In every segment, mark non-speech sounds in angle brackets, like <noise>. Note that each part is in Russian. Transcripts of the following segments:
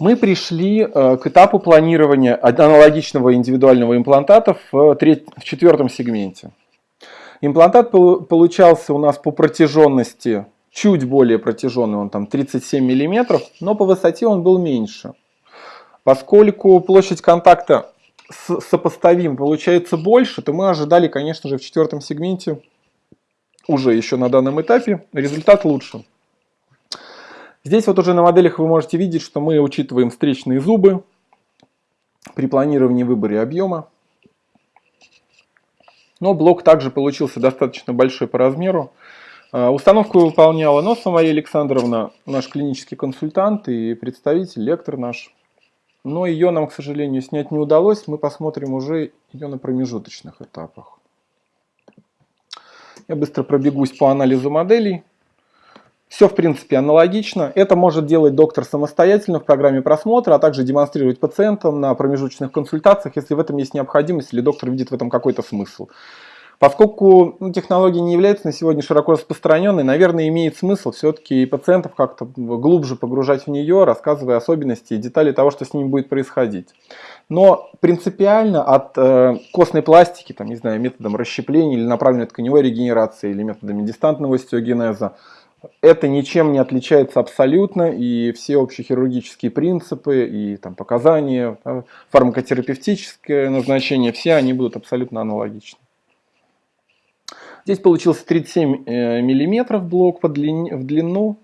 Мы пришли э, к этапу планирования аналогичного индивидуального имплантата в, треть, в четвертом сегменте. Имплантат получался у нас по протяженности чуть более протяженный, он там 37 мм, но по высоте он был меньше. Поскольку площадь контакта сопоставим получается больше, то мы ожидали, конечно же, в четвертом сегменте уже еще на данном этапе результат лучше. Здесь вот уже на моделях вы можете видеть, что мы учитываем встречные зубы при планировании выбора объема. Но блок также получился достаточно большой по размеру. А, установку выполняла Носова Мария Александровна, наш клинический консультант и представитель, лектор наш. Но ее нам, к сожалению, снять не удалось. Мы посмотрим уже ее на промежуточных этапах. Я быстро пробегусь по анализу моделей. Все, в принципе, аналогично. Это может делать доктор самостоятельно в программе просмотра, а также демонстрировать пациентам на промежуточных консультациях, если в этом есть необходимость или доктор видит в этом какой-то смысл. Поскольку ну, технология не является на сегодня широко распространенной, наверное, имеет смысл все-таки и пациентов как-то глубже погружать в нее, рассказывая особенности и детали того, что с ними будет происходить. Но принципиально от э, костной пластики, там, не знаю, методом расщепления или направленной тканевой регенерации или методами дистантного остеогенеза, это ничем не отличается абсолютно, и все общехирургические принципы и там, показания, фармакотерапевтическое назначение, все они будут абсолютно аналогичны. Здесь получился 37 э, миллиметров блок по длине, в длину,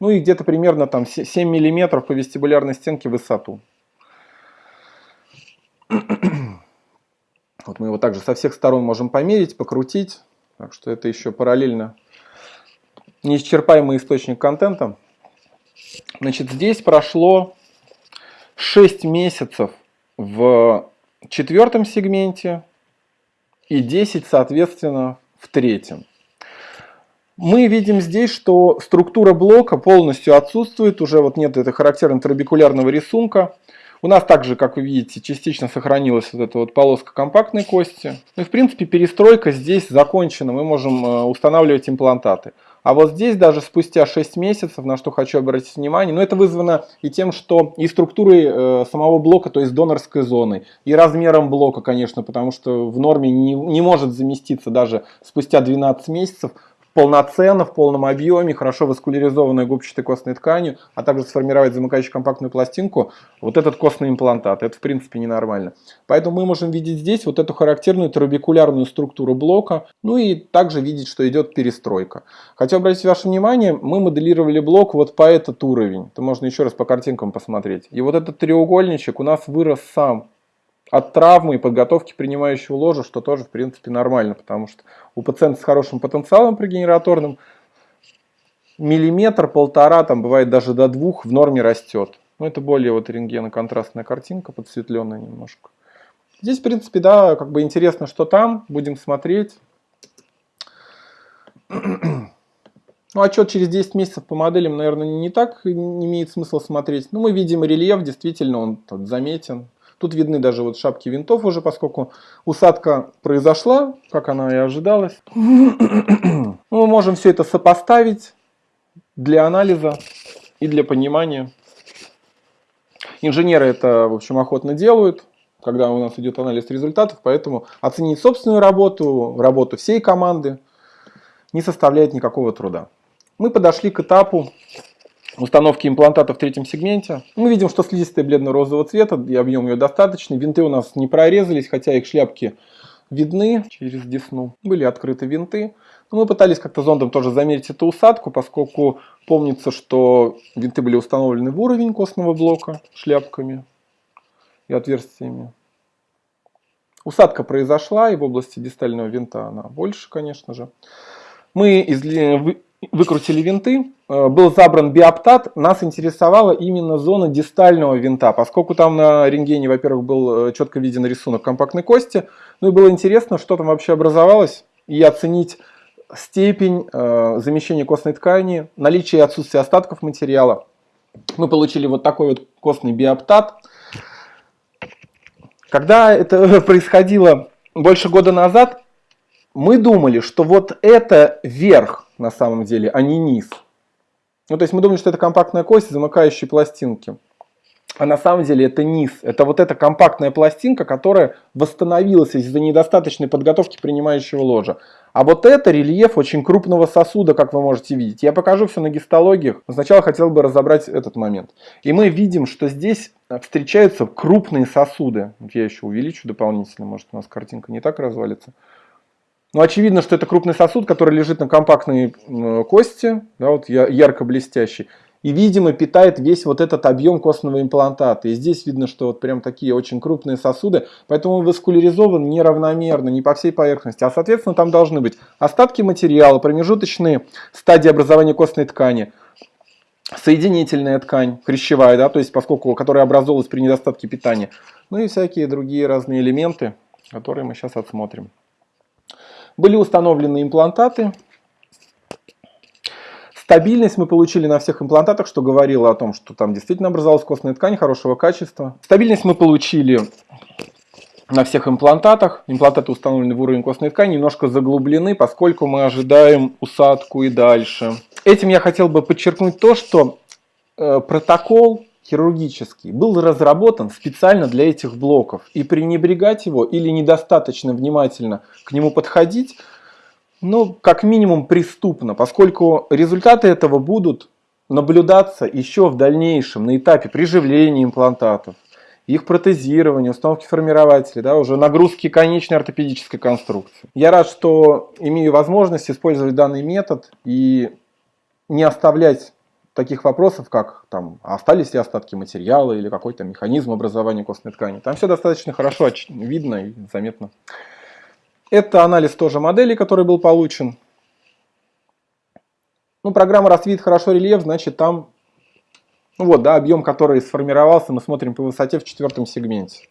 ну и где-то примерно там 7 миллиметров по вестибулярной стенке в высоту. Вот мы его также со всех сторон можем померить, покрутить, так что это еще параллельно неисчерпаемый источник контента. Значит, здесь прошло 6 месяцев в четвертом сегменте и 10, соответственно, в третьем. Мы видим здесь, что структура блока полностью отсутствует, уже вот нет этого характерного трабекулярного рисунка. У нас также, как вы видите, частично сохранилась вот эта вот полоска компактной кости. Ну и в принципе перестройка здесь закончена, мы можем э, устанавливать имплантаты. А вот здесь даже спустя 6 месяцев, на что хочу обратить внимание, но это вызвано и тем, что и структурой э, самого блока, то есть донорской зоны, и размером блока, конечно, потому что в норме не, не может заместиться даже спустя 12 месяцев полноценно, в полном объеме, хорошо васкуляризованной губчатой костной тканью, а также сформировать замыкающую компактную пластинку, вот этот костный имплантат. Это в принципе ненормально. Поэтому мы можем видеть здесь вот эту характерную трабекулярную структуру блока, ну и также видеть, что идет перестройка. Хочу обратить ваше внимание, мы моделировали блок вот по этот уровень. Это можно еще раз по картинкам посмотреть. И вот этот треугольничек у нас вырос сам от травмы и подготовки принимающего ложа, что тоже в принципе нормально, потому что у пациента с хорошим потенциалом прегенераторным миллиметр-полтора, там бывает даже до двух в норме растет. Но это более вот рентгеноконтрастная картинка, подсветленная немножко. Здесь, в принципе, да, как бы интересно, что там, будем смотреть. Ну, отчет через 10 месяцев по моделям, наверное, не так не имеет смысла смотреть. Но мы видим рельеф, действительно, он тут заметен. Тут видны даже вот шапки винтов уже, поскольку усадка произошла, как она и ожидалась. <coughs> Мы можем все это сопоставить для анализа и для понимания. Инженеры это, в общем, охотно делают, когда у нас идет анализ результатов, поэтому оценить собственную работу, работу всей команды не составляет никакого труда. Мы подошли к этапу установки имплантата в третьем сегменте. Мы видим, что слизистая бледно-розового цвета, и объем ее достаточный. Винты у нас не прорезались, хотя их шляпки видны через десну. Были открыты винты. Но мы пытались как-то зондом тоже замерить эту усадку, поскольку помнится, что винты были установлены в уровень костного блока шляпками и отверстиями. Усадка произошла, и в области дистального винта она больше, конечно же. Мы выкрутили винты, э, был забран биоптат, нас интересовала именно зона дистального винта, поскольку там на рентгене, во-первых, был э, четко виден рисунок компактной кости, ну и было интересно, что там вообще образовалось, и оценить степень э, замещения костной ткани, наличие и отсутствие остатков материала. Мы получили вот такой вот костный биоптат. Когда это <laughs> происходило больше года назад, мы думали, что вот это верх на самом деле, а не низ. Ну, то есть мы думали, что это компактная кость, замыкающие пластинки. а на самом деле это низ. Это вот эта компактная пластинка, которая восстановилась из-за недостаточной подготовки принимающего ложа. А вот это рельеф очень крупного сосуда, как вы можете видеть. Я покажу все на гистологиях. Сначала хотел бы разобрать этот момент. И мы видим, что здесь встречаются крупные сосуды. Я еще увеличу дополнительно, может у нас картинка не так развалится. Но очевидно, что это крупный сосуд, который лежит на компактной кости, да, вот ярко блестящий и, видимо, питает весь вот этот объем костного имплантата. И здесь видно, что вот прям такие очень крупные сосуды, поэтому он васкуляризован неравномерно, не по всей поверхности. А, соответственно, там должны быть остатки материала, промежуточные стадии образования костной ткани, соединительная ткань, хрящевая, да, то есть поскольку, которая образовалась при недостатке питания, ну и всякие другие разные элементы, которые мы сейчас отсмотрим. Были установлены имплантаты, Стабильность мы получили на всех имплантатах, что говорило о том, что там действительно образовалась костная ткань хорошего качества. Стабильность мы получили на всех имплантатах. Имплантаты установлены в уровень костной ткани, немножко заглублены, поскольку мы ожидаем усадку и дальше. Этим я хотел бы подчеркнуть то, что э, протокол хирургический был разработан специально для этих блоков. И пренебрегать его или недостаточно внимательно к нему подходить – ну, как минимум преступно, поскольку результаты этого будут наблюдаться еще в дальнейшем на этапе приживления имплантатов, их протезирования, установки формирователей, да, уже нагрузки конечной ортопедической конструкции. Я рад, что имею возможность использовать данный метод и не оставлять таких вопросов, как там, остались ли остатки материала или какой-то механизм образования костной ткани. Там все достаточно хорошо видно и заметно. Это анализ тоже модели, который был получен. Ну, программа рассвит хорошо рельеф, значит там, ну вот, да, объем, который сформировался, мы смотрим по высоте в четвертом сегменте.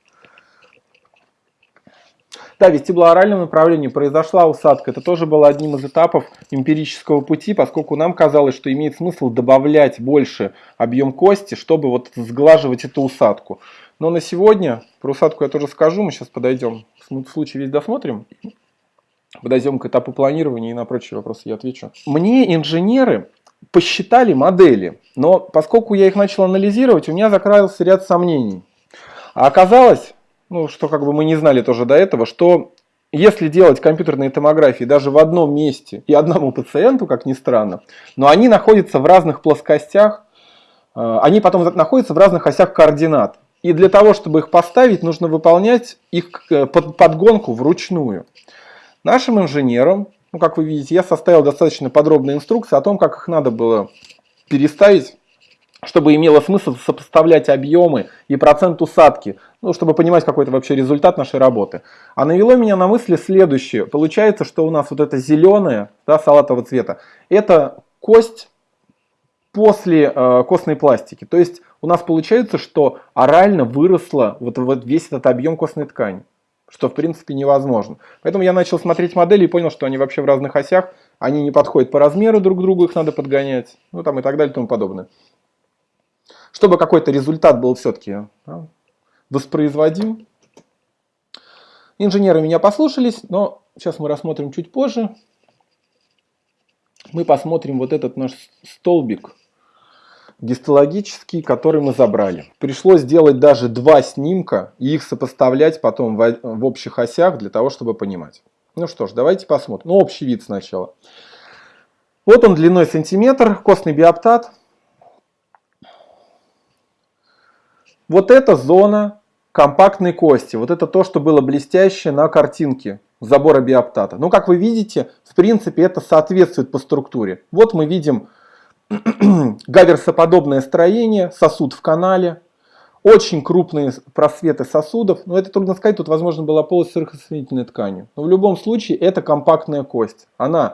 Да, вестибулооральном направлении произошла усадка. Это тоже было одним из этапов эмпирического пути, поскольку нам казалось, что имеет смысл добавлять больше объем кости, чтобы вот сглаживать эту усадку. Но на сегодня, про усадку я тоже скажу, мы сейчас подойдем, в случае весь досмотрим, подойдем к этапу планирования и на прочие вопросы я отвечу. Мне инженеры посчитали модели, но поскольку я их начал анализировать, у меня закрылся ряд сомнений. А оказалось, ну, что как бы мы не знали тоже до этого, что если делать компьютерные томографии даже в одном месте и одному пациенту, как ни странно, но они находятся в разных плоскостях, э, они потом находятся в разных осях координат. И для того, чтобы их поставить, нужно выполнять их э, подгонку вручную. Нашим инженерам, ну, как вы видите, я составил достаточно подробные инструкции о том, как их надо было переставить чтобы имело смысл сопоставлять объемы и процент усадки, ну, чтобы понимать какой-то вообще результат нашей работы. А навело меня на мысли следующее. Получается, что у нас вот это зеленое, да, салатового цвета, это кость после э, костной пластики. То есть у нас получается, что орально выросла вот, вот весь этот объем костной ткани, что в принципе невозможно. Поэтому я начал смотреть модели и понял, что они вообще в разных осях, они не подходят по размеру друг к другу, их надо подгонять, ну там и так далее и тому подобное чтобы какой-то результат был все-таки да, воспроизводим. Инженеры меня послушались, но сейчас мы рассмотрим чуть позже. Мы посмотрим вот этот наш столбик гистологический, который мы забрали. Пришлось сделать даже два снимка и их сопоставлять потом в, в общих осях для того, чтобы понимать. Ну что ж, давайте посмотрим. Ну, общий вид сначала. Вот он длиной сантиметр, костный биоптат. Вот эта зона компактной кости, вот это то, что было блестящее на картинке забора биоптата. Ну, как вы видите, в принципе, это соответствует по структуре. Вот мы видим <clears throat> гаверсоподобное строение, сосуд в канале, очень крупные просветы сосудов. Но это трудно сказать, тут, возможно, была полость сырохосоединительной тканью. Но в любом случае, это компактная кость. Она